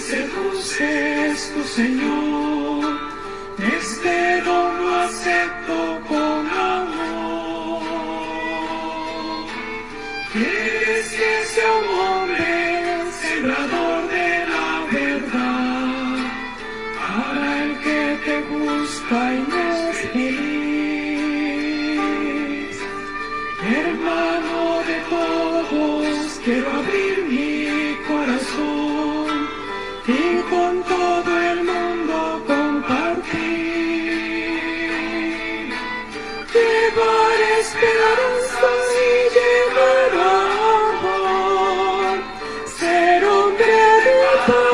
seduces tu Señor, este don lo acepto con amor. Quieres que sea un hombre, sembrador de la verdad, para el que te busca y no es feliz. Hermano de todos, quiero abrir Llevar esperanza y llevar amor, ser hombre de paz.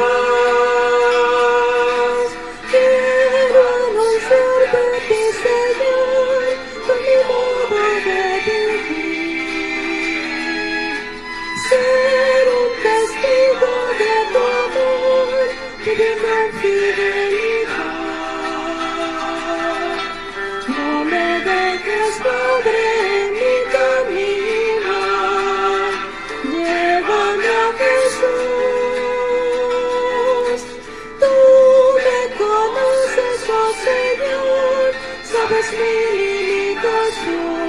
Quiero anunciarte ti, Señor, mi modo de vivir. Ser un testigo de tu amor, viviendo en fidelidad. Sabes mi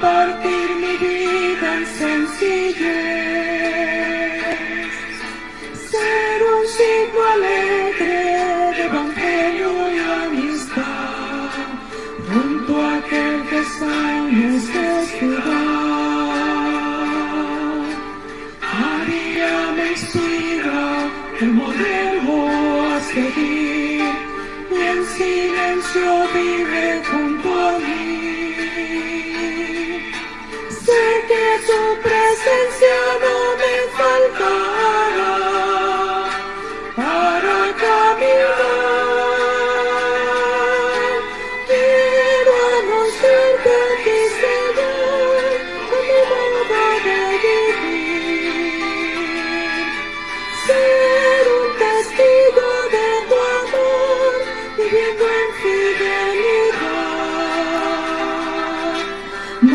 compartir mi vida en sencillez, ser un signo alegre de evangelio y amistad, junto a aquel que está en necesidad. María me inspira el modelo a seguir y en silencio vive junto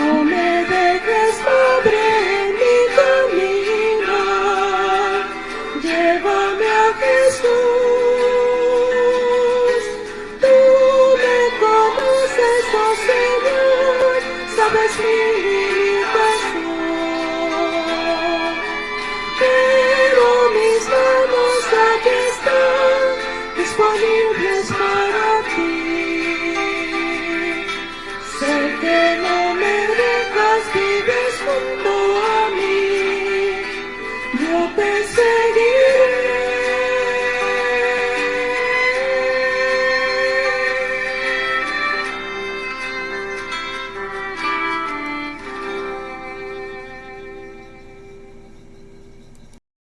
No